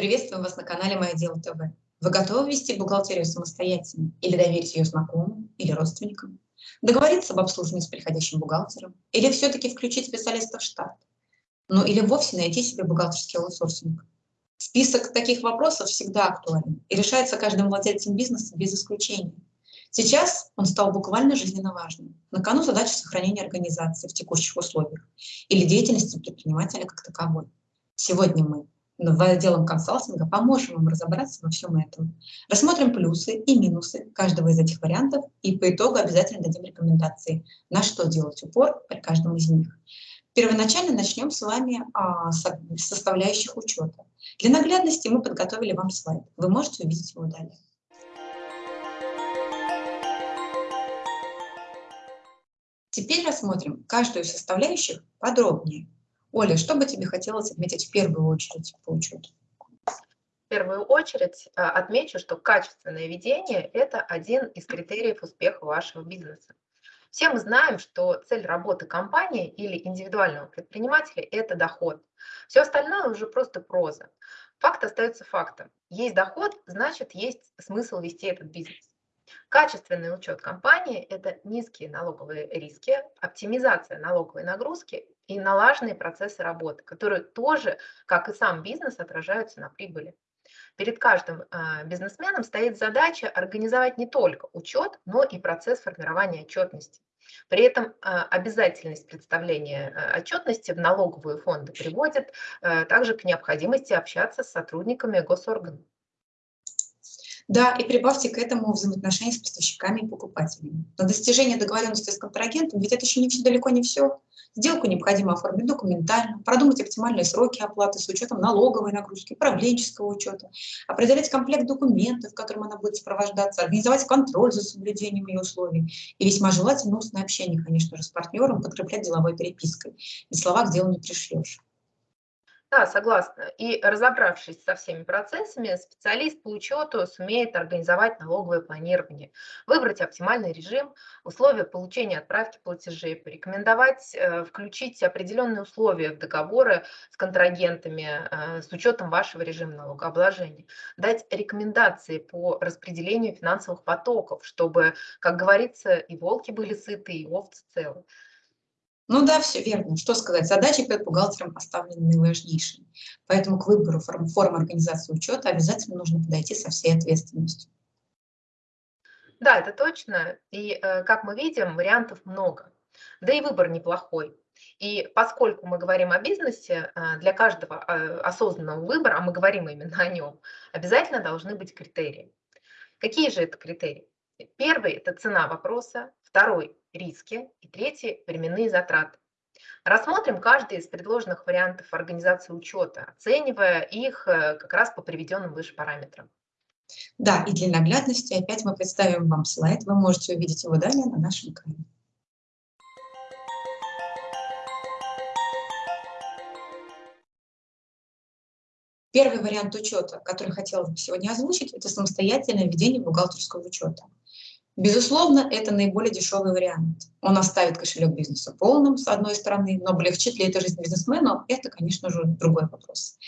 Приветствуем вас на канале «Мое дело ТВ». Вы готовы вести бухгалтерию самостоятельно или доверить ее знакомым или родственникам? Договориться об обслуживании с приходящим бухгалтером? Или все-таки включить специалиста в штат? Ну или вовсе найти себе бухгалтерский аутсорсинг? Список таких вопросов всегда актуален и решается каждым владельцем бизнеса без исключения. Сейчас он стал буквально жизненно важным. На кону задача сохранения организации в текущих условиях или деятельности предпринимателя как таковой. Сегодня мы в отделом консалтинга поможем вам разобраться во всем этом. Рассмотрим плюсы и минусы каждого из этих вариантов и по итогу обязательно дадим рекомендации, на что делать упор при каждом из них. Первоначально начнем с вами а, с составляющих учета. Для наглядности мы подготовили вам слайд. Вы можете увидеть его далее. Теперь рассмотрим каждую из составляющих подробнее. Оля, что бы тебе хотелось отметить в первую очередь по учету? В первую очередь э, отмечу, что качественное ведение – это один из критериев успеха вашего бизнеса. Все мы знаем, что цель работы компании или индивидуального предпринимателя – это доход. Все остальное уже просто проза. Факт остается фактом. Есть доход, значит, есть смысл вести этот бизнес. Качественный учет компании – это низкие налоговые риски, оптимизация налоговой нагрузки и налаженные процессы работы, которые тоже, как и сам бизнес, отражаются на прибыли. Перед каждым э, бизнесменом стоит задача организовать не только учет, но и процесс формирования отчетности. При этом э, обязательность представления э, отчетности в налоговые фонды приводит также к необходимости общаться с сотрудниками госорганов. Да, и прибавьте к этому взаимоотношения с поставщиками и покупателями. На достижение договоренности с контрагентом, ведь это еще не все, далеко не все. Сделку необходимо оформить документально, продумать оптимальные сроки оплаты с учетом налоговой нагрузки, управленческого учета, определять комплект документов, которым она будет сопровождаться, организовать контроль за соблюдением ее условий и весьма желательно устное общение, конечно же, с партнером, подкреплять деловой перепиской. Без слова к делу не пришьешь. Да, согласна. И разобравшись со всеми процессами, специалист по учету сумеет организовать налоговое планирование, выбрать оптимальный режим, условия получения отправки платежей, порекомендовать э, включить определенные условия в договоры с контрагентами э, с учетом вашего режима налогообложения, дать рекомендации по распределению финансовых потоков, чтобы, как говорится, и волки были сыты, и овцы целы. Ну да, все верно. Что сказать, задачи перед бухгалтером поставлены наиважнейшие. Поэтому к выбору форм, формы организации учета обязательно нужно подойти со всей ответственностью. Да, это точно. И, э, как мы видим, вариантов много. Да и выбор неплохой. И поскольку мы говорим о бизнесе, э, для каждого э, осознанного выбора, а мы говорим именно о нем, обязательно должны быть критерии. Какие же это критерии? Первый – это цена вопроса, второй – риски и третий – временные затраты. Рассмотрим каждый из предложенных вариантов организации учета, оценивая их э, как раз по приведенным выше параметрам. Да, и для наглядности опять мы представим вам слайд, вы можете увидеть его далее на нашем экране. Первый вариант учета, который хотела бы сегодня озвучить, это самостоятельное ведение бухгалтерского учета. Безусловно, это наиболее дешевый вариант. Он оставит кошелек бизнеса полным, с одной стороны, но облегчит ли это жизнь бизнесмену, это, конечно же, другой вопрос.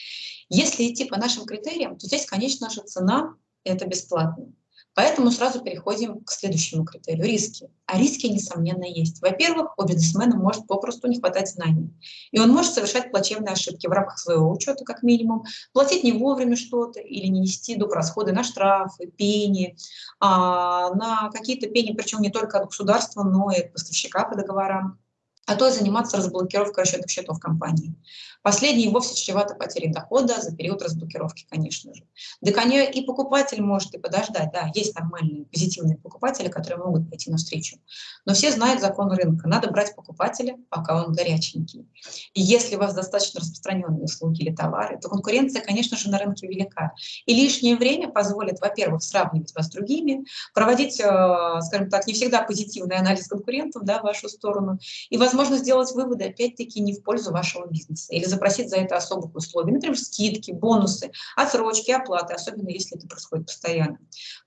Если идти по нашим критериям, то здесь, конечно же, цена – это бесплатно. Поэтому сразу переходим к следующему критерию – риски. А риски, несомненно, есть. Во-первых, у бизнесмена может попросту не хватать знаний. И он может совершать плачевные ошибки в рамках своего учета, как минимум, платить не вовремя что-то или не нести доп. расходы на штрафы, пени, а, на какие-то пени, причем не только от государства, но и от поставщика по договорам а то и заниматься разблокировкой расчетных счетов компании. Последний вовсе чревато потерей дохода за период разблокировки, конечно же. Да, конечно, и покупатель может и подождать. Да, есть нормальные, позитивные покупатели, которые могут пойти навстречу. Но все знают закон рынка. Надо брать покупателя, пока он горяченький. И если у вас достаточно распространенные услуги или товары, то конкуренция, конечно же, на рынке велика. И лишнее время позволит, во-первых, сравнивать вас с другими, проводить, э, скажем так, не всегда позитивный анализ конкурентов да, в вашу сторону, и, сделать выводы, опять-таки, не в пользу вашего бизнеса или запросить за это особых условий, например, скидки, бонусы, отсрочки, оплаты, особенно если это происходит постоянно.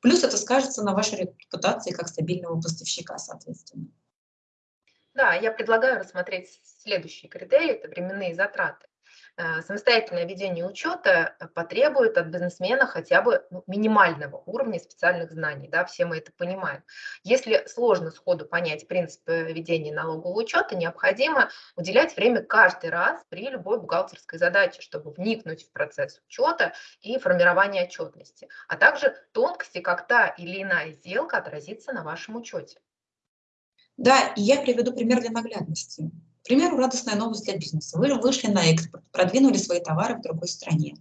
Плюс это скажется на вашей репутации как стабильного поставщика, соответственно. Да, я предлагаю рассмотреть следующие критерии, это временные затраты. Э, самостоятельное ведение учета э, потребует от бизнесмена хотя бы ну, минимального уровня специальных знаний, да, все мы это понимаем. Если сложно сходу понять принцип ведения налогового учета, необходимо уделять время каждый раз при любой бухгалтерской задаче, чтобы вникнуть в процесс учета и формирования отчетности, а также тонкости, как та или иная сделка отразится на вашем учете. Да, и я приведу пример для наглядности. К примеру, радостная новость для бизнеса. Вы вышли на экспорт, продвинули свои товары в другой стране.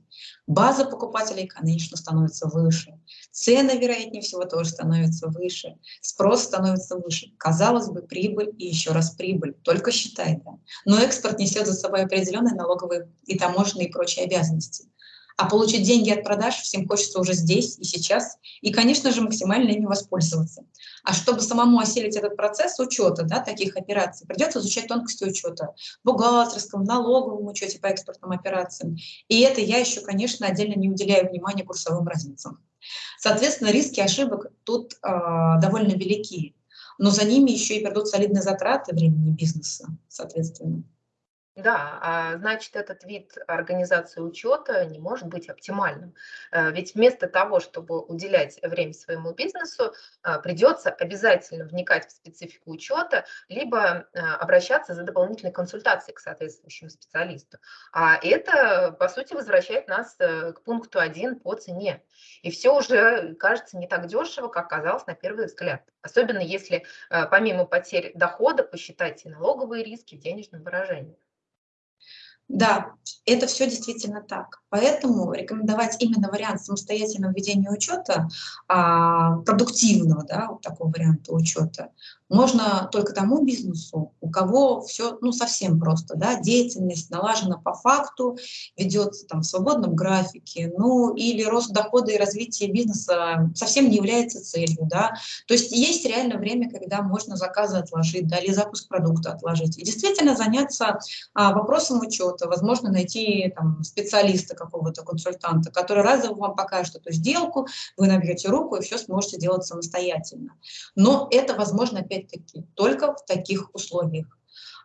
База покупателей, конечно, становится выше. Цены, вероятнее всего, тоже становятся выше. Спрос становится выше. Казалось бы, прибыль и еще раз прибыль. Только считай, да. Но экспорт несет за собой определенные налоговые и таможенные и прочие обязанности. А получить деньги от продаж всем хочется уже здесь и сейчас, и, конечно же, максимально ими воспользоваться. А чтобы самому осилить этот процесс учета да, таких операций, придется изучать тонкости учета в бухгалтерском, налоговом учете по экспортным операциям. И это я еще, конечно, отдельно не уделяю внимания курсовым разницам. Соответственно, риски ошибок тут э, довольно велики, но за ними еще и придут солидные затраты времени бизнеса, соответственно. Да, а значит, этот вид организации учета не может быть оптимальным. Э, ведь вместо того, чтобы уделять время своему бизнесу, а, придется обязательно вникать в специфику учета, либо а, обращаться за дополнительной консультацией к соответствующему специалисту. А это, по сути, возвращает нас э, к пункту 1 по цене. И все уже кажется не так дешево, как казалось на первый взгляд. Особенно если э, помимо потерь дохода посчитать и налоговые риски в денежном выражении. Да, это все действительно так. Поэтому рекомендовать именно вариант самостоятельного ведения учета, а, продуктивного, да, вот такого варианта учета, можно только тому бизнесу, у кого все ну, совсем просто, да, деятельность налажена по факту, ведется там в свободном графике, ну или рост дохода и развитие бизнеса совсем не является целью, да, то есть есть реально время, когда можно заказы отложить, да, или запуск продукта отложить, и действительно заняться а, вопросом учета, возможно, найти там специалиста какого-то консультанта, который разово вам покажет эту сделку, вы набьете руку и все сможете делать самостоятельно. Но это возможно, опять-таки, только в таких условиях.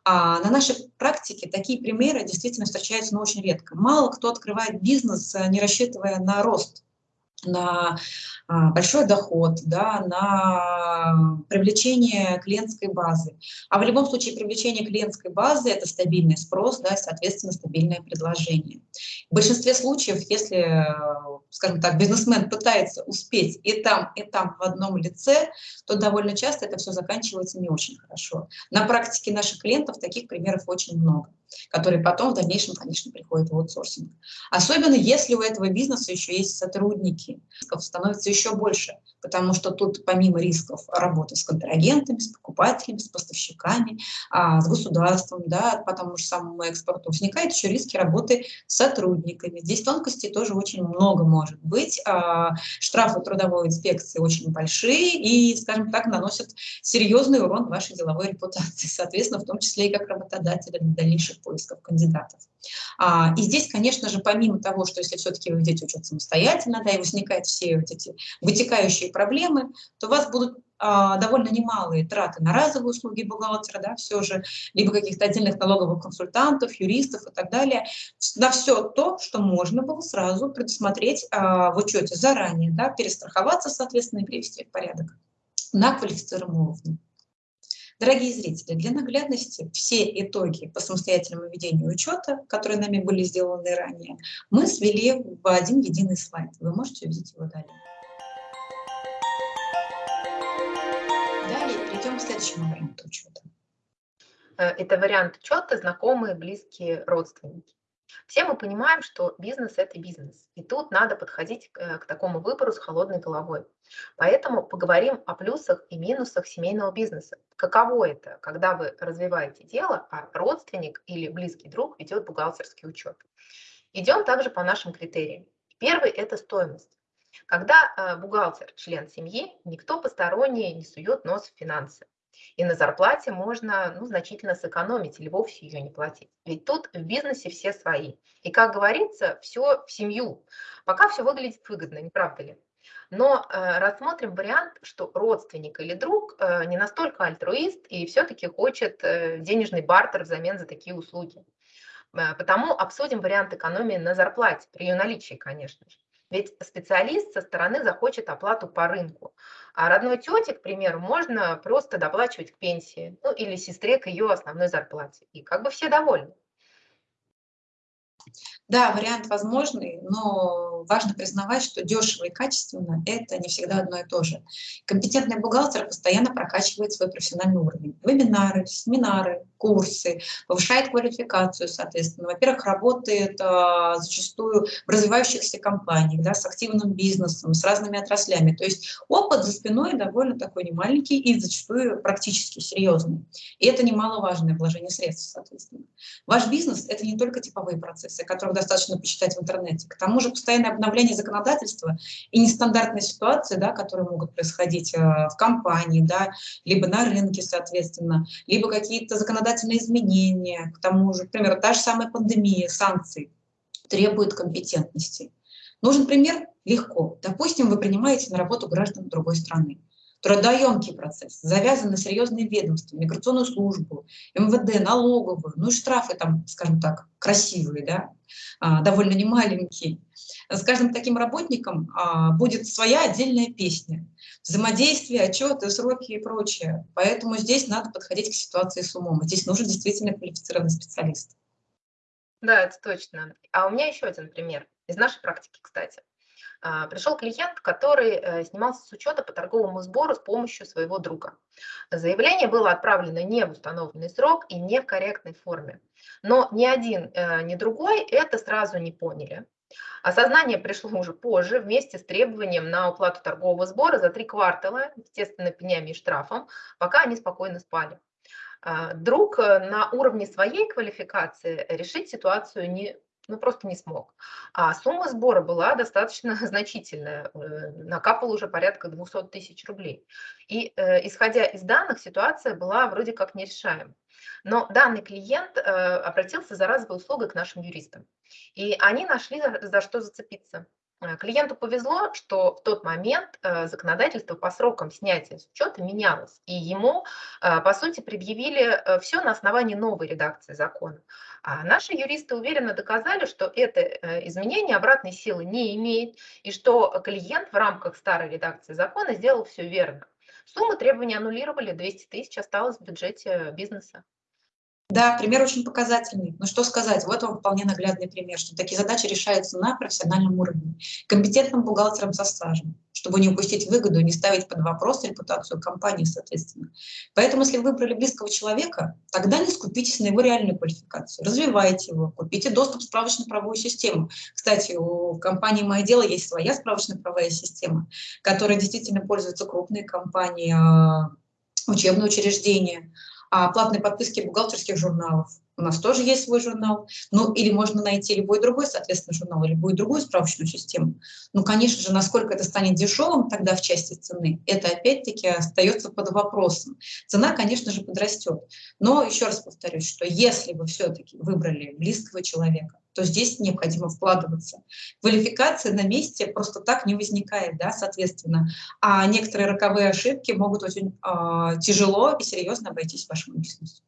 А на нашей практике такие примеры действительно встречаются, но очень редко. Мало кто открывает бизнес, э, не рассчитывая на рост на а, большой доход, да, на привлечение клиентской базы. А в любом случае привлечение клиентской базы – это стабильный спрос, да, соответственно, стабильное предложение. В большинстве случаев, если, скажем так, бизнесмен пытается успеть и там, и там в одном лице, то довольно часто это все заканчивается не очень хорошо. На практике наших клиентов таких примеров очень много которые потом в дальнейшем, конечно, приходят в аутсорсинг. Особенно если у этого бизнеса еще есть сотрудники, рисков становится еще больше, потому что тут помимо рисков работы с контрагентами, с покупателями, с поставщиками, а, с государством, да, по тому же самому экспорту, возникают еще риски работы с сотрудниками. Здесь тонкостей тоже очень много может быть. А, штрафы трудовой инспекции очень большие и, скажем так, наносят серьезный урон вашей деловой репутации, соответственно, в том числе и как работодателя для дальнейших поисков кандидатов. А, и здесь, конечно же, помимо того, что если все-таки вы ведете учет самостоятельно, да, и возникают все вот эти вытекающие проблемы, то у вас будут а, довольно немалые траты на разовые услуги бухгалтера, да, все же, либо каких-то отдельных налоговых консультантов, юристов и так далее, на все то, что можно было сразу предусмотреть а, в учете заранее, да, перестраховаться, соответственно, и привести в порядок на квалифицированном уровне. Дорогие зрители, для наглядности все итоги по самостоятельному ведению учета, которые нами были сделаны ранее, мы свели в один единый слайд. Вы можете увидеть его далее. Далее перейдем к следующему варианту учета. Э, это вариант учета знакомые, близкие, родственники. Все мы понимаем, что бизнес – это бизнес, и тут надо подходить к, к такому выбору с холодной головой. Поэтому поговорим о плюсах и минусах семейного бизнеса. Каково это, когда вы развиваете дело, а родственник или близкий друг ведет бухгалтерский учет. Идем также по нашим критериям. Первый – это стоимость. Когда э, бухгалтер – член семьи, никто посторонний не сует нос в финансы. И на зарплате можно ну, значительно сэкономить или вовсе ее не платить. Ведь тут в бизнесе все свои. И, как говорится, все в семью. Пока все выглядит выгодно, не правда ли? Но э, рассмотрим вариант, что родственник или друг э, не настолько альтруист и все-таки хочет э, денежный бартер взамен за такие услуги. Э, потому обсудим вариант экономии на зарплате, при ее наличии, конечно же. Ведь специалист со стороны захочет оплату по рынку. А родной тете, к примеру, можно просто доплачивать к пенсии, ну или сестре к ее основной зарплате. И как бы все довольны. Да, вариант возможный, но важно признавать, что дешево и качественно – это не всегда одно и то же. Компетентный бухгалтер постоянно прокачивает свой профессиональный уровень. Вебинары, семинары, курсы, повышает квалификацию, соответственно. Во-первых, работает а, зачастую в развивающихся компаниях, да, с активным бизнесом, с разными отраслями. То есть опыт за спиной довольно такой немаленький и зачастую практически серьезный. И это немаловажное вложение средств, соответственно. Ваш бизнес – это не только типовые процессы, которых достаточно почитать в интернете. К тому же постоянное обновление законодательства и нестандартные ситуации, да, которые могут происходить э, в компании, да, либо на рынке, соответственно, либо какие-то законодательные изменения, к тому же, например, та же самая пандемия, санкции требуют компетентности. Нужен пример? Легко. Допустим, вы принимаете на работу граждан другой страны трудоемкий процесс, завязан на серьезные ведомства, миграционную службу, МВД, налоговую, ну и штрафы там, скажем так, красивые, да, а, довольно немаленькие. С каждым таким работником а, будет своя отдельная песня. Взаимодействие, отчеты, сроки и прочее. Поэтому здесь надо подходить к ситуации с умом. Здесь нужен действительно квалифицированный специалист. Да, это точно. А у меня еще один пример из нашей практики, кстати. А, пришел клиент, который э, снимался с учета по торговому сбору с помощью своего друга. Заявление было отправлено не в установленный срок и не в корректной форме. Но ни один, э, ни другой это сразу не поняли. Осознание пришло уже позже, вместе с требованием на уплату торгового сбора за три квартала, естественно, пенями и штрафом, пока они спокойно спали. А, друг э, на уровне своей квалификации решить ситуацию не ну, просто не смог. А сумма сбора была достаточно значительная, э, накапал уже порядка 200 тысяч рублей. И э, исходя из данных, ситуация была вроде как нерешаема. Но данный клиент э, обратился за разовой услугой к нашим юристам. И они нашли за, за что зацепиться. Э, клиенту повезло, что в тот момент э, законодательство по срокам снятия с учета менялось, и ему, э, по сути, предъявили все на основании новой редакции закона. А наши юристы уверенно доказали, что это изменение обратной силы не имеет, и что клиент в рамках старой редакции закона сделал все верно. Сумму требований аннулировали, 200 тысяч осталось в бюджете бизнеса. Да, пример очень показательный. Но что сказать, вот вам вполне наглядный пример, что такие задачи решаются на профессиональном уровне, компетентным бухгалтером со стажем, чтобы не упустить выгоду не ставить под вопрос репутацию компании, соответственно. Поэтому, если вы выбрали близкого человека, тогда не скупитесь на его реальную квалификацию, развивайте его, купите доступ в справочно-правовую систему. Кстати, у компании «Мое дело» есть своя справочно-правовая система, которой действительно пользуются крупные компании, а, учебные учреждения, а платной подписки бухгалтерских журналов. У нас тоже есть свой журнал. Ну, или можно найти любой другой, соответственно, журнал, или любую другую справочную систему. Ну, конечно же, насколько это станет дешевым тогда в части цены, это опять-таки остается под вопросом. Цена, конечно же, подрастет. Но еще раз повторюсь, что если вы все-таки выбрали близкого человека, то здесь необходимо вкладываться. Квалификация на месте просто так не возникает, да, соответственно. А некоторые роковые ошибки могут очень э, тяжело и серьезно обойтись вашему бизнесу.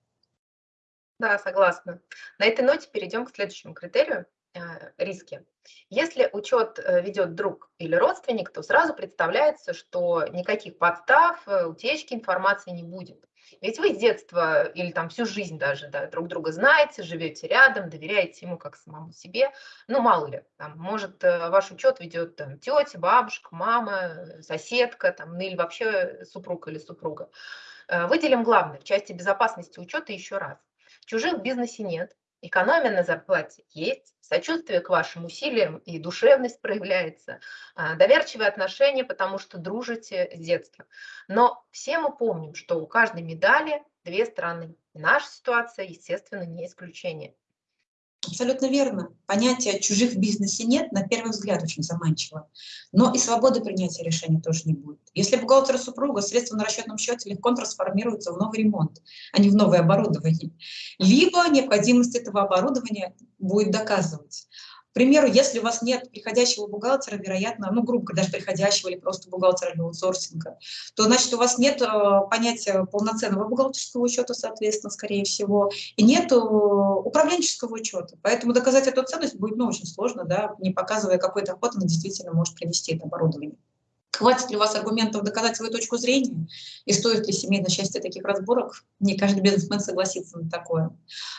Да, согласна. На этой ноте перейдем к следующему критерию э, – риски. Если учет э, ведет друг или родственник, то сразу представляется, что никаких подстав, э, утечки информации не будет. Ведь вы с детства или там всю жизнь даже да, друг друга знаете, живете рядом, доверяете ему как самому себе. Ну, мало ли, там, может, ваш учет ведет там, тетя, бабушка, мама, соседка, там, ну или вообще супруг или супруга. Выделим главное в части безопасности учета еще раз. Чужих в бизнесе нет, экономия на зарплате есть, сочувствие к вашим усилиям и душевность проявляется, а, доверчивые отношения, потому что дружите с детства. Но все мы помним, что у каждой медали две стороны. наша ситуация, естественно, не исключение. Абсолютно верно. Понятия чужих в бизнесе нет, на первый взгляд очень заманчиво. Но и свободы принятия решений тоже не будет. Если бухгалтер супруга средства на расчетном счете легко трансформируются в новый ремонт, а не в новое оборудование, либо необходимость этого оборудования будет доказывать. К примеру, если у вас нет приходящего бухгалтера, вероятно, ну, грубо даже приходящего или просто бухгалтера для аутсорсинга, то, значит, у вас нет э, понятия полноценного бухгалтерского учета, соответственно, скорее всего, и нет управленческого учета. Поэтому доказать эту ценность будет, ну, очень сложно, да, не показывая, какой доход она действительно может принести это оборудование. Хватит ли у вас аргументов доказать свою точку зрения? И стоит ли семейное счастье таких разборок? Не каждый бизнесмен согласится на такое.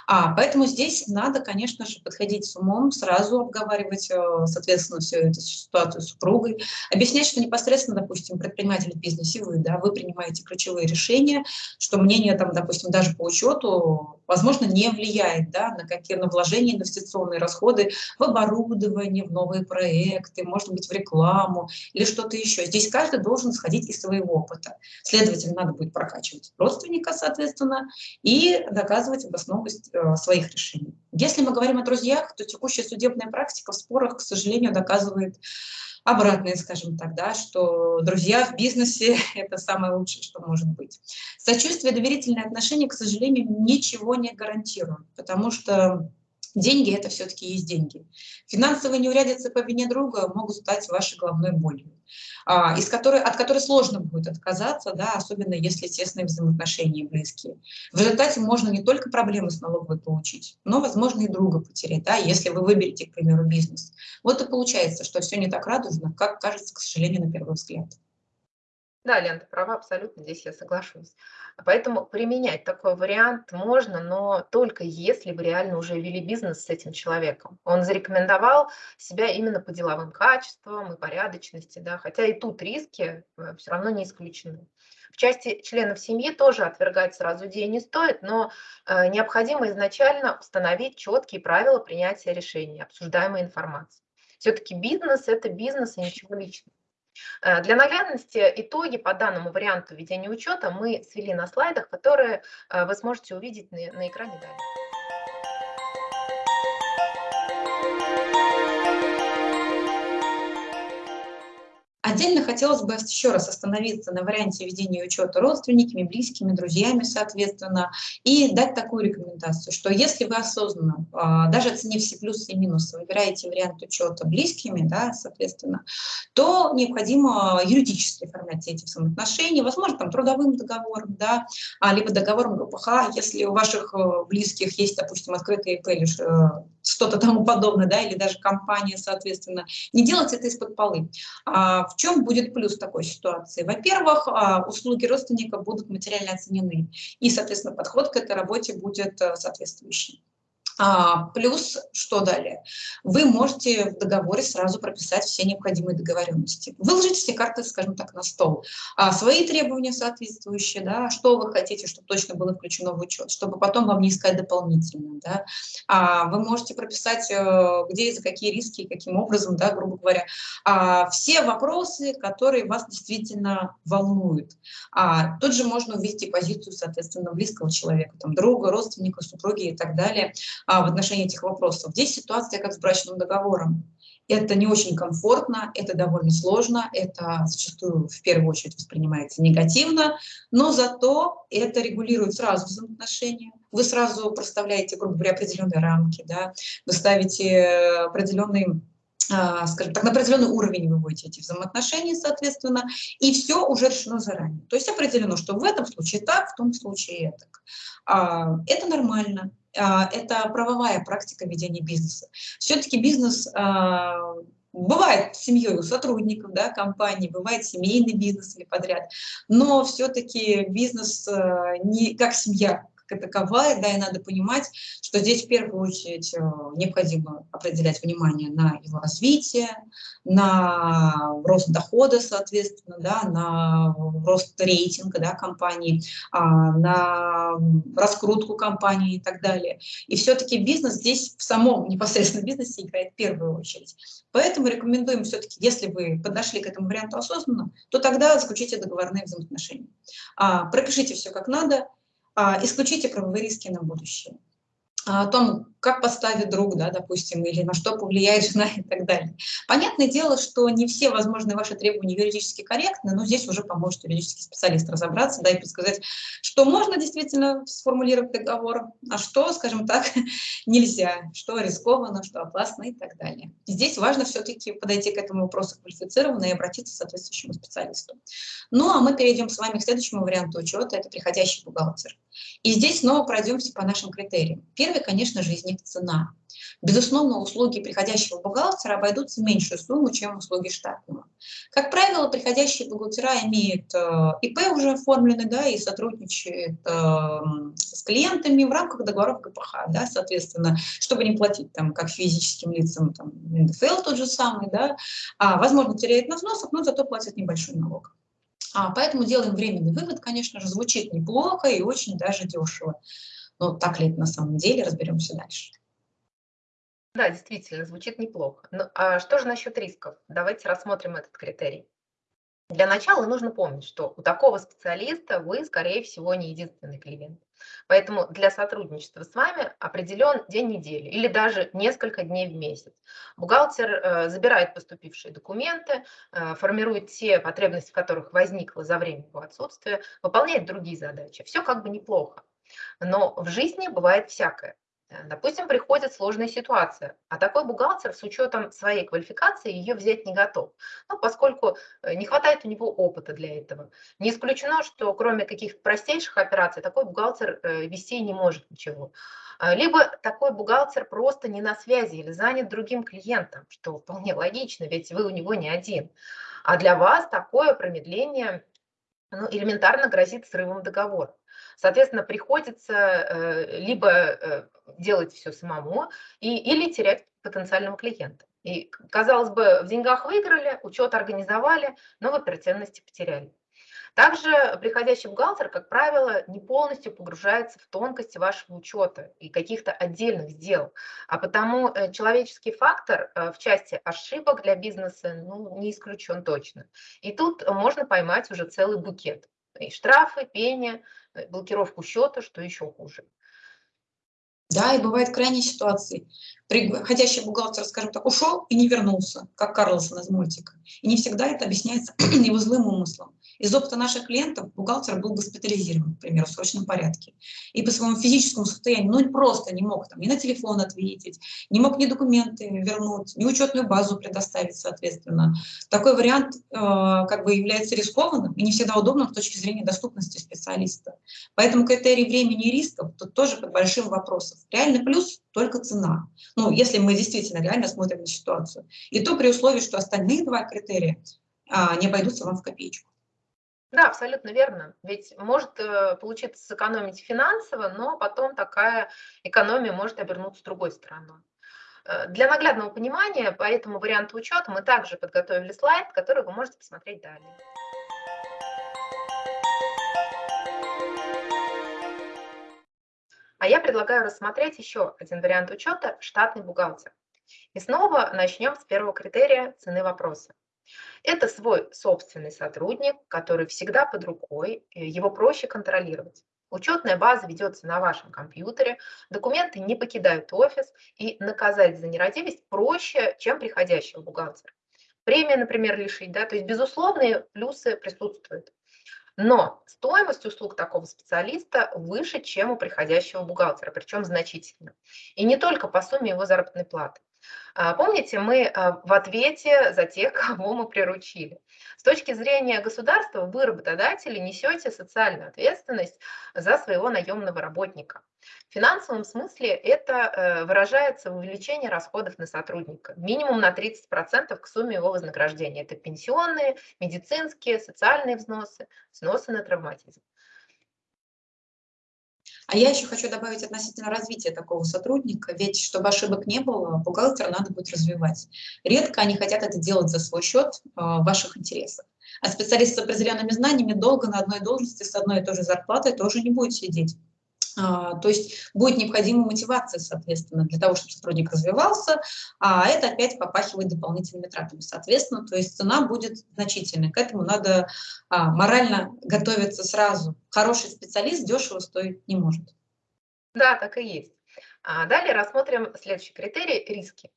А, поэтому здесь надо, конечно же, подходить с умом, сразу обговаривать, э, соответственно, всю эту ситуацию с супругой, объяснять, что непосредственно, допустим, предприниматель в бизнесе, вы, да, вы принимаете ключевые решения, что мнение, там, допустим, даже по учету, возможно, не влияет да, на какие на вложения, инвестиционные расходы в оборудование, в новые проекты, может быть, в рекламу или что-то еще. Здесь каждый должен сходить из своего опыта. Следовательно, надо будет прокачивать родственника, соответственно, и доказывать обоснованность э, своих решений. Если мы говорим о друзьях, то текущая судебная практика в спорах, к сожалению, доказывает обратное, скажем так, да, что друзья в бизнесе – это самое лучшее, что может быть. Сочувствие, доверительное отношение, к сожалению, ничего не гарантирует, потому что деньги – это все-таки есть деньги. Финансовые неурядицы по вине друга могут стать вашей головной болью, а, из которой, от которой сложно будет отказаться, да, особенно если тесные взаимоотношения близкие. В результате можно не только проблемы с налоговой получить, но, возможно, и друга потерять, да, если вы выберете, к примеру, бизнес. Вот и получается, что все не так радужно, как кажется, к сожалению, на первый взгляд. Да, Лен, ты права абсолютно, здесь я соглашусь. Поэтому применять такой вариант можно, но только если вы реально уже вели бизнес с этим человеком. Он зарекомендовал себя именно по деловым качествам и порядочности, да, хотя и тут риски э, все равно не исключены. В части членов семьи тоже отвергать сразу идеи не стоит, но э, необходимо изначально установить четкие правила принятия решений, обсуждаемой информации. Все-таки бизнес – это бизнес и ничего личного. Э, для наглядности итоги по данному варианту ведения учета мы свели на слайдах, которые э, вы сможете увидеть на, на экране далее. Отдельно хотелось бы еще раз остановиться на варианте ведения учета родственниками, близкими, друзьями, соответственно, и дать такую рекомендацию, что если вы осознанно, а, даже оценив все плюсы и минусы, выбираете вариант учета близкими, да, соответственно, то необходимо юридически оформлять эти взаимоотношения, возможно, там трудовым договором, да, а, либо договором ГПХ, если у ваших э, близких есть, допустим, открытый ИП или э, что-то тому подобное, да, или даже компания, соответственно, не делать это из-под полы. А, в чем будет плюс такой ситуации? Во-первых, а, услуги родственника будут материально оценены, и, соответственно, подход к этой работе будет э, соответствующий. А, плюс, что далее? Вы можете в договоре сразу прописать все необходимые договоренности. Выложить все карты, скажем так, на стол. А, свои требования соответствующие, да, что вы хотите, чтобы точно было включено в учет, чтобы потом вам не искать дополнительно. Да. А, вы можете прописать, э, где и за какие риски, каким образом, да, грубо говоря, а, все вопросы, которые вас действительно волнуют. А, тут же можно увидеть позицию, соответственно, близкого человека, там, друга, родственника, супруги и так далее а, в отношении этих вопросов. Здесь ситуация как с брачным договором. Это не очень комфортно, это довольно сложно, это зачастую в первую очередь воспринимается негативно, но зато это регулирует сразу взаимоотношения. Вы сразу проставляете, грубо говоря, определенные рамки, да? вы ставите определенные а, скажем так, на определенный уровень выводите эти взаимоотношения, соответственно, и все уже решено заранее. То есть определено, что в этом случае так, в том случае так. А, это нормально, это правовая практика ведения бизнеса. Все-таки бизнес бывает семьей у сотрудников да, компании, бывает семейный бизнес или подряд, но все-таки бизнес не как семья, таковая, да, и надо понимать, что здесь в первую очередь э, необходимо определять внимание на его развитие, на рост дохода, соответственно, да, на рост рейтинга да, компании, а, на раскрутку компании и так далее. И все-таки бизнес здесь в самом непосредственно бизнесе играет в первую очередь. Поэтому рекомендуем все-таки, если вы подошли к этому варианту осознанно, то тогда заключите договорные взаимоотношения. А, пропишите все как надо, исключите правовые риски на будущее. А, о том, как поставит друг, да, допустим, или на что повлияет жена и так далее. Понятное дело, что не все возможные ваши требования юридически корректны, но здесь уже поможет юридический специалист разобраться, да, и подсказать, что можно действительно сформулировать договор, а что, скажем так, нельзя, что рискованно, что опасно и так далее. Здесь важно все-таки подойти к этому вопросу квалифицированно и обратиться к соответствующему специалисту. Ну, а мы перейдем с вами к следующему варианту учета, это приходящий бухгалтер. И здесь снова пройдемся по нашим критериям. Первый, конечно же, из них цена. Безусловно, услуги приходящего бухгалтера обойдутся меньшую сумму, чем услуги штатного. Как правило, приходящие бухгалтера имеют э, ИП уже оформлены, да, и сотрудничают э, с клиентами в рамках договоров ГПХ, да, соответственно, чтобы не платить там как физическим лицам, там, НДФЛ тот же самый, да, а, возможно, теряет на взносах, но зато платит небольшой налог. А, поэтому делаем временный вывод, конечно же, звучит неплохо и очень даже дешево. Но так ли это на самом деле, разберемся дальше. Да, действительно, звучит неплохо. Ну, а что же насчет рисков? Давайте рассмотрим этот критерий. Для начала нужно помнить, что у такого специалиста вы, скорее всего, не единственный клиент. Поэтому для сотрудничества с вами определен день недели или даже несколько дней в месяц. Бухгалтер э, забирает поступившие документы, э, формирует те потребности, в которых возникло за время его отсутствия, выполняет другие задачи. Все как бы неплохо. Но в жизни бывает всякое. Э, допустим, приходит сложная ситуация, а такой бухгалтер с учетом своей квалификации ее взять не готов, ну, поскольку э, не хватает у него опыта для этого. Не исключено, что кроме каких-то простейших операций такой бухгалтер э, вести не может ничего. Либо такой бухгалтер просто не на связи или занят другим клиентом, что вполне логично, ведь вы у него не один. А для вас такое промедление ну, элементарно грозит срывом договора. Соответственно, приходится э, либо э, делать все самому, и, или терять потенциального клиента. И, казалось бы, в деньгах выиграли, учет организовали, но в оперативности потеряли. Также приходящий бухгалтер, как правило, не полностью погружается в тонкости вашего учета и каких-то отдельных сделок, а потому э, человеческий фактор в части ошибок для бизнеса ну, не исключен точно. И тут можно поймать уже целый букет. И штрафы, пение, Э, блокировку счета, что еще хуже. Да, и бывают крайние ситуации. Приходящий бухгалтер, скажем так, ушел и не вернулся, как Карлсон из мультика. И не всегда это объясняется его злым умыслом. Из опыта наших клиентов бухгалтер был госпитализирован, например, в срочном порядке. И по своему физическому состоянию, ну, просто не мог там ни на телефон ответить, не мог ни документы вернуть, ни учетную базу предоставить, соответственно. Такой вариант э, как бы является рискованным и не всегда удобным с точки зрения доступности специалиста. Поэтому критерий времени и рисков тут тоже под большим вопросом. Реальный плюс – только цена. Ну, если мы действительно реально смотрим на ситуацию. И то при условии, что остальные два критерия а, не обойдутся вам в копеечку. Да, абсолютно верно. Ведь может э, получиться сэкономить финансово, но потом такая экономия может обернуться другой стороной. Э, для наглядного понимания по этому варианту учета мы также подготовили слайд, который вы можете посмотреть далее. А я предлагаю рассмотреть еще один вариант учета – штатный бухгалтер. И снова начнем с первого критерия цены вопроса. Это свой собственный сотрудник, который всегда под рукой, его проще контролировать. Учетная база ведется на вашем компьютере, документы не покидают офис, и наказать за нерадивость проще, чем приходящего бухгалтера. Премия, например, лишить, да, то есть безусловные плюсы присутствуют. Но стоимость услуг такого специалиста выше, чем у приходящего бухгалтера, причем значительно. И не только по сумме его заработной платы. А, помните, мы а, в ответе за тех, кого мы приручили. С точки зрения государства вы, работодатели, несете социальную ответственность за своего наемного работника. В финансовом смысле это э, выражается в увеличении расходов на сотрудника. Минимум на 30% к сумме его вознаграждения. Это пенсионные, медицинские, социальные взносы, взносы на травматизм. А я еще хочу добавить относительно развития такого сотрудника, ведь чтобы ошибок не было, бухгалтера надо будет развивать. Редко они хотят это делать за свой счет э, в ваших интересах. А специалист с определенными знаниями долго на одной должности с одной и той же зарплатой тоже не будет сидеть. А, то есть будет необходима мотивация, соответственно, для того, чтобы сотрудник развивался, а это опять попахивает дополнительными тратами, соответственно, то есть цена будет значительной. К этому надо а, морально готовиться сразу. Хороший специалист дешево стоить не может. Да, так и есть. А далее рассмотрим следующий критерий – риски.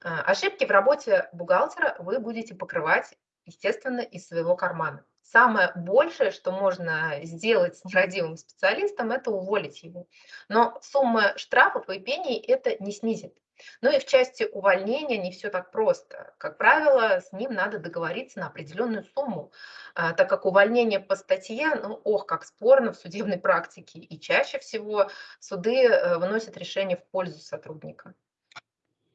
Ошибки в работе бухгалтера вы будете покрывать, естественно, из своего кармана. Самое большее, что можно сделать с нерадивым специалистом, это уволить его. Но сумма штрафов и пений это не снизит. Ну и в части увольнения не все так просто. Как правило, с ним надо договориться на определенную сумму, а, так как увольнение по статье, ну, ох, как спорно в судебной практике, и чаще всего суды э, выносят решение в пользу сотрудника.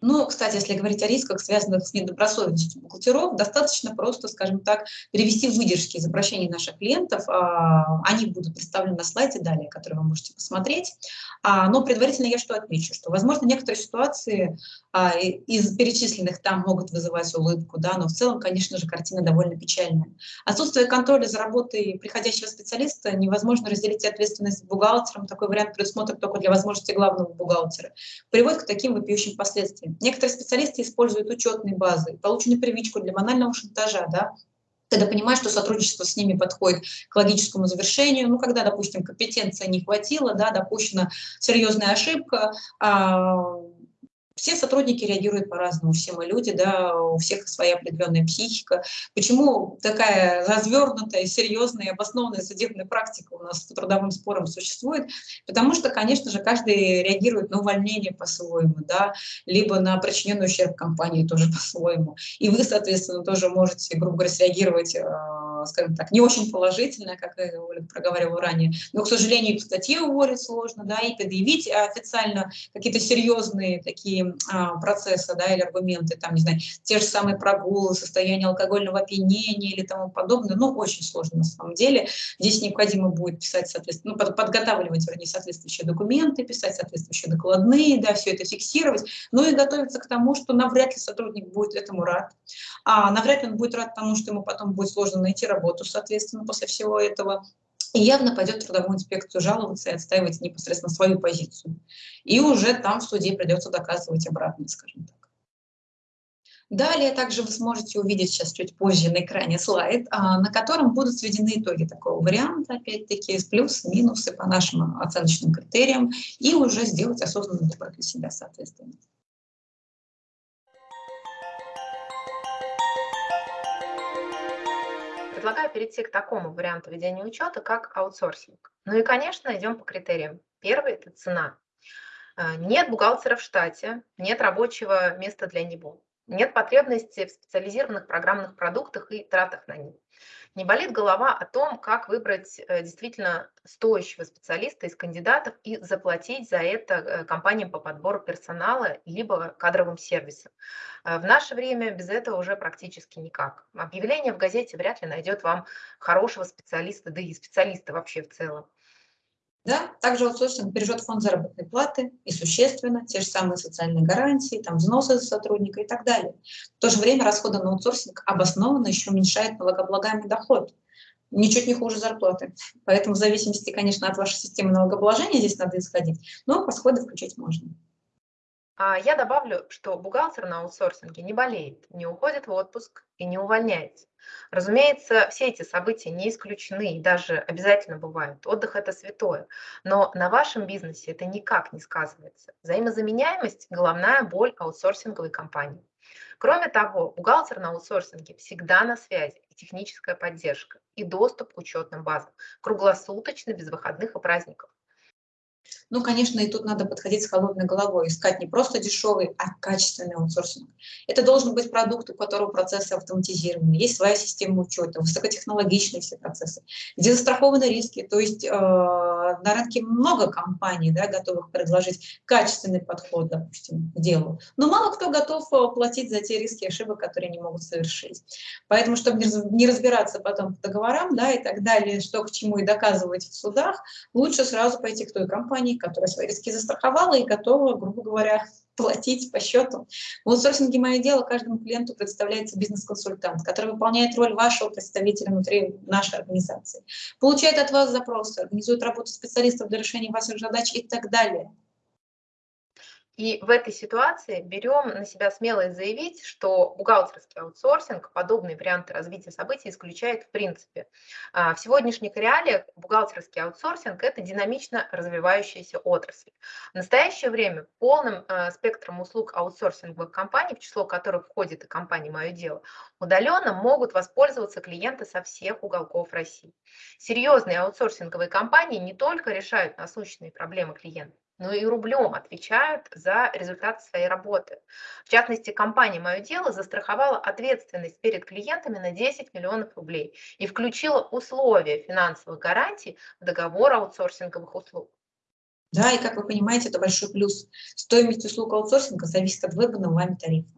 Но, кстати, если говорить о рисках, связанных с недобросовестностью бухгалтеров, достаточно просто, скажем так, перевести выдержки из обращений наших клиентов. А, они будут представлены на слайде далее, который вы можете посмотреть. А, но предварительно я что отмечу, что, возможно, некоторые ситуации а, из перечисленных там могут вызывать улыбку, да, но в целом, конечно же, картина довольно печальная. Отсутствие контроля за работой приходящего специалиста невозможно разделить ответственность бухгалтером. Такой вариант предусмотрен только для возможности главного бухгалтера. Приводит к таким вопиющим последствиям. Некоторые специалисты используют учетные базы, полученную привычку для банального шантажа, да, когда понимаешь, что сотрудничество с ними подходит к логическому завершению, ну, когда, допустим, компетенция не хватило, да, допущена серьезная ошибка, а, все сотрудники реагируют по-разному, все мы люди, да, у всех своя определенная психика. Почему такая развернутая, серьезная, обоснованная судебная практика у нас по трудовым спорам существует? Потому что, конечно же, каждый реагирует на увольнение по-своему, да, либо на причиненный ущерб компании тоже по-своему. И вы, соответственно, тоже можете, грубо говоря, среагировать а, скажем так, не очень положительная, как я проговаривала ранее. Но, к сожалению, и по уволить сложно, да, и предъявить официально какие-то серьезные такие а, процессы, да, или аргументы, там, не знаю, те же самые прогулы, состояние алкогольного опьянения или тому подобное, ну, очень сложно на самом деле. Здесь необходимо будет писать, соответственно, ну, подготавливать, вернее, соответствующие документы, писать соответствующие докладные, да, все это фиксировать, ну и готовиться к тому, что навряд ли сотрудник будет этому рад, а навряд ли он будет рад тому, что ему потом будет сложно найти работу, соответственно, после всего этого, и явно пойдет в трудовую инспекцию жаловаться и отстаивать непосредственно свою позицию. И уже там в суде придется доказывать обратное, скажем так. Далее также вы сможете увидеть сейчас чуть позже на экране слайд, а, на котором будут сведены итоги такого варианта, опять-таки, с плюсы, минусы по нашим оценочным критериям, и уже сделать осознанный выбор для себя, соответственно. Предлагаю перейти к такому варианту ведения учета, как аутсорсинг. Ну и, конечно, идем по критериям. Первый – это цена. А, нет бухгалтера в штате, нет рабочего места для него, нет потребности в специализированных программных продуктах и тратах на них не болит голова о том, как выбрать э, действительно стоящего специалиста из кандидатов и заплатить за это э, компаниям по подбору персонала либо кадровым сервисам. Э, в наше время без этого уже практически никак. Объявление в газете вряд ли найдет вам хорошего специалиста, да и специалиста вообще в целом. Да, также аутсорсинг бережет фонд заработной платы и существенно те же самые социальные гарантии, там, взносы за сотрудника и так далее. В то же время расходы на аутсорсинг обоснованно еще уменьшает налогооблагаемый доход. Ничуть не хуже зарплаты. Поэтому в зависимости, конечно, от вашей системы налогообложения здесь надо исходить, но расходы включить можно. А я добавлю, что бухгалтер на аутсорсинге не болеет, не уходит в отпуск и не увольняется. Разумеется, все эти события не исключены и даже обязательно бывают. Отдых – это святое. Но на вашем бизнесе это никак не сказывается. Взаимозаменяемость – головная боль аутсорсинговой компании. Кроме того, бухгалтер на аутсорсинге всегда на связи, и техническая поддержка, и доступ к учетным базам, круглосуточно, без выходных и праздников. Ну, конечно, и тут надо подходить с холодной головой, искать не просто дешевый, а качественный аутсорсинг. Это должен быть продукт, у которого процессы автоматизированы, есть своя система учета, высокотехнологичные все процессы, где застрахованы риски. То есть э, на рынке много компаний, да, готовых предложить качественный подход, допустим, к делу. Но мало кто готов э, платить за те риски и ошибок, которые они могут совершить. Поэтому, чтобы не разбираться потом по договорам да, и так далее, что к чему и доказывать в судах, лучше сразу пойти к той компании, которая свои риски застраховала и готова, грубо говоря, платить по счету. В аутсорсинге «Мое дело» каждому клиенту представляется бизнес-консультант, который выполняет роль вашего представителя внутри нашей организации, получает от вас запросы, организует работу специалистов для решения ваших задач и так далее. И в этой ситуации берем на себя смелость заявить, что бухгалтерский аутсорсинг подобные варианты развития событий исключает в принципе. А, в сегодняшних реалиях бухгалтерский аутсорсинг – это динамично развивающаяся отрасль. В настоящее время полным а, спектром услуг аутсорсинговых компаний, в число которых входит и компания «Мое дело», удаленно могут воспользоваться клиенты со всех уголков России. Серьезные аутсорсинговые компании не только решают насущные проблемы клиентов, но и рублем отвечают за результаты своей работы. В частности, компания «Мое дело» застраховала ответственность перед клиентами на 10 миллионов рублей и включила условия финансовых гарантий в договор аутсорсинговых услуг. Да, и как вы понимаете, это большой плюс. Стоимость услуг аутсорсинга зависит от выбранного вами тарифа.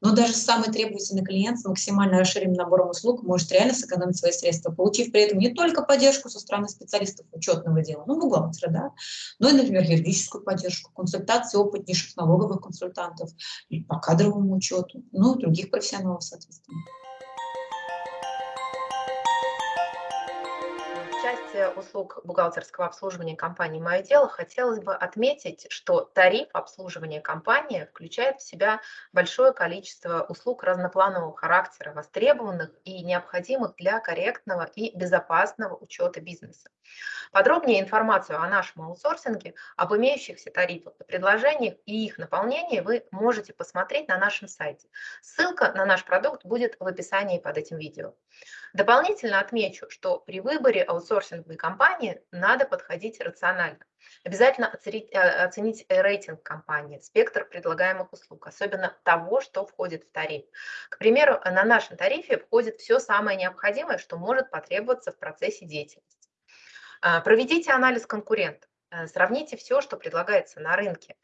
Но даже самый требовательный клиент с максимально расширенным набором услуг может реально сэкономить свои средства, получив при этом не только поддержку со стороны специалистов учетного дела, ну, бухгалтера, да, но и, например, юридическую поддержку, консультации опытнейших налоговых консультантов, по кадровому учету, ну и других профессионалов, соответственно. Части услуг бухгалтерского обслуживания компании «Мое дело» хотелось бы отметить, что тариф обслуживания компании включает в себя большое количество услуг разнопланового характера, востребованных и необходимых для корректного и безопасного учета бизнеса. Подробнее информацию о нашем аутсорсинге, об имеющихся тарифах и предложениях и их наполнении вы можете посмотреть на нашем сайте. Ссылка на наш продукт будет в описании под этим видео. Дополнительно отмечу, что при выборе аутсорсинговой компании надо подходить рационально. Обязательно э, оценить рейтинг компании, спектр предлагаемых услуг, особенно того, что входит в тариф. К примеру, на нашем тарифе входит все самое необходимое, что может потребоваться в процессе деятельности. А, проведите анализ конкурентов, э, сравните все, что предлагается на рынке.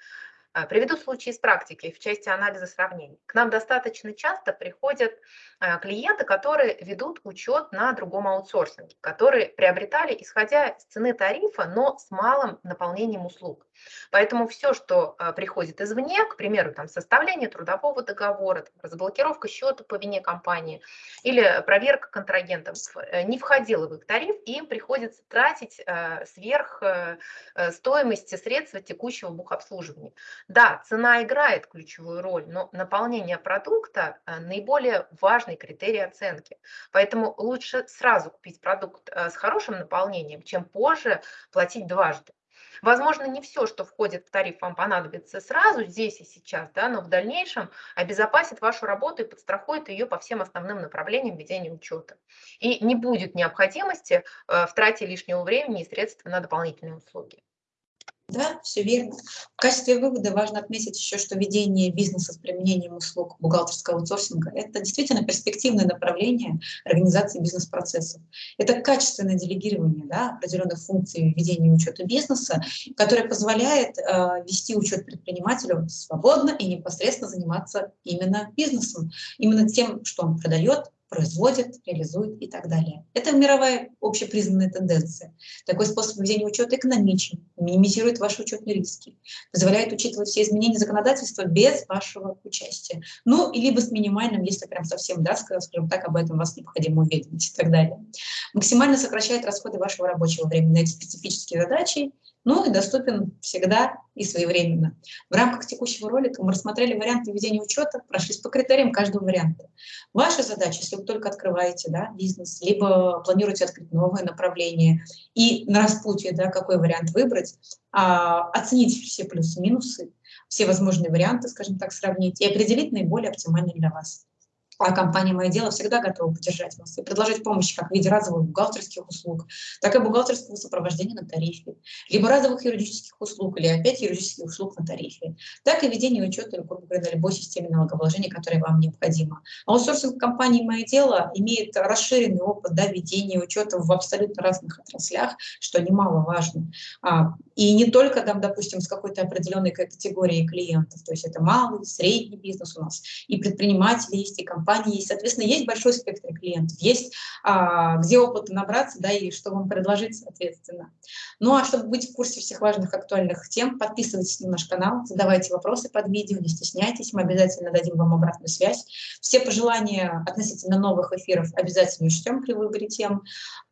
А, приведу случай из практики в части анализа сравнений. К нам достаточно часто приходят а, клиенты, которые ведут учет на другом аутсорсинге, которые приобретали, исходя из цены тарифа, но с малым наполнением услуг. Поэтому все, что а, приходит извне, к примеру, там, составление трудового договора, там, разблокировка счета по вине компании или проверка контрагентов, э, не входило в их тариф, и им приходится тратить сверх э, э, стоимости средства текущего бухобслуживания. Да, цена играет ключевую роль, но наполнение продукта э, наиболее важный критерий оценки. Поэтому лучше сразу купить продукт с хорошим наполнением, чем позже платить дважды. Возможно, не все, что входит в тариф, вам понадобится сразу, здесь и сейчас, да, но в дальнейшем обезопасит вашу работу и подстрахует ее по всем основным направлениям ведения учета. И не будет необходимости э, в трате лишнего времени и средств на дополнительные услуги. Да, все верно. В качестве вывода важно отметить еще, что ведение бизнеса с применением услуг бухгалтерского аутсорсинга – это действительно перспективное направление организации бизнес-процессов. Это качественное делегирование да, определенных функций ведения учета бизнеса, которое позволяет э, вести учет предпринимателю свободно и непосредственно заниматься именно бизнесом, именно тем, что он продает, производит, реализует и так далее. Это мировая общепризнанная тенденция. Такой способ ведения учета экономичен, минимизирует ваши учетные риски, позволяет учитывать все изменения законодательства без вашего участия. Ну, и либо с минимальным, если прям совсем, да, скажем так, об этом вас необходимо уведомить и так далее. Максимально сокращает расходы вашего рабочего времени на эти специфические задачи ну и доступен всегда и своевременно. В рамках текущего ролика мы рассмотрели варианты ведения учета, прошлись по критериям каждого варианта. Ваша задача, если вы только открываете да, бизнес, либо планируете открыть новое направление, и на распутье, да, какой вариант выбрать, а, оценить все плюсы-минусы, все возможные варианты, скажем так, сравнить и определить наиболее оптимальный для вас а компания «Мое дело» всегда готова поддержать вас и предложить помощь как в виде разовых бухгалтерских услуг, так и бухгалтерского сопровождения на тарифе, либо разовых юридических услуг, или опять юридических услуг на тарифе, так и ведение учета, грубо говоря, любой системе налогообложения, которая вам необходима. Аутсорсинг компании «Мое дело» имеет расширенный опыт да, ведения учета в абсолютно разных отраслях, что немаловажно. А, и не только, там, допустим, с какой-то определенной категорией клиентов, то есть это малый, средний бизнес у нас, и предприниматели есть, и компании есть. Соответственно, есть большой спектр клиентов, есть а, где опыта набраться, да, и что вам предложить, соответственно. Ну, а чтобы быть в курсе всех важных актуальных тем, подписывайтесь на наш канал, задавайте вопросы под видео, не стесняйтесь, мы обязательно дадим вам обратную связь. Все пожелания относительно новых эфиров обязательно учтем при выборе тем.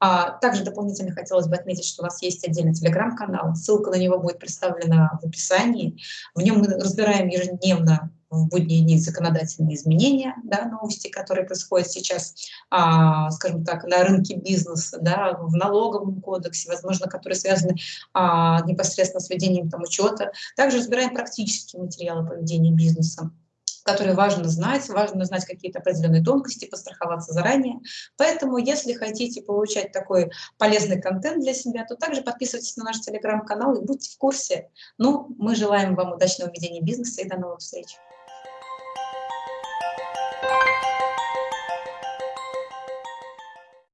А, также дополнительно хотелось бы отметить, что у нас есть отдельный телеграм-канал, ссылка ссылка на него будет представлена в описании. В нем мы разбираем ежедневно в будние дни законодательные изменения, да, новости, которые происходят сейчас, а, скажем так, на рынке бизнеса, да, в налоговом кодексе, возможно, которые связаны а, непосредственно с ведением там, учета. Также разбираем практические материалы поведения бизнеса которые важно знать, важно знать какие-то определенные тонкости, постраховаться заранее. Поэтому, если хотите получать такой полезный контент для себя, то также подписывайтесь на наш телеграм-канал и будьте в курсе. Ну, мы желаем вам удачного ведения бизнеса и до новых встреч.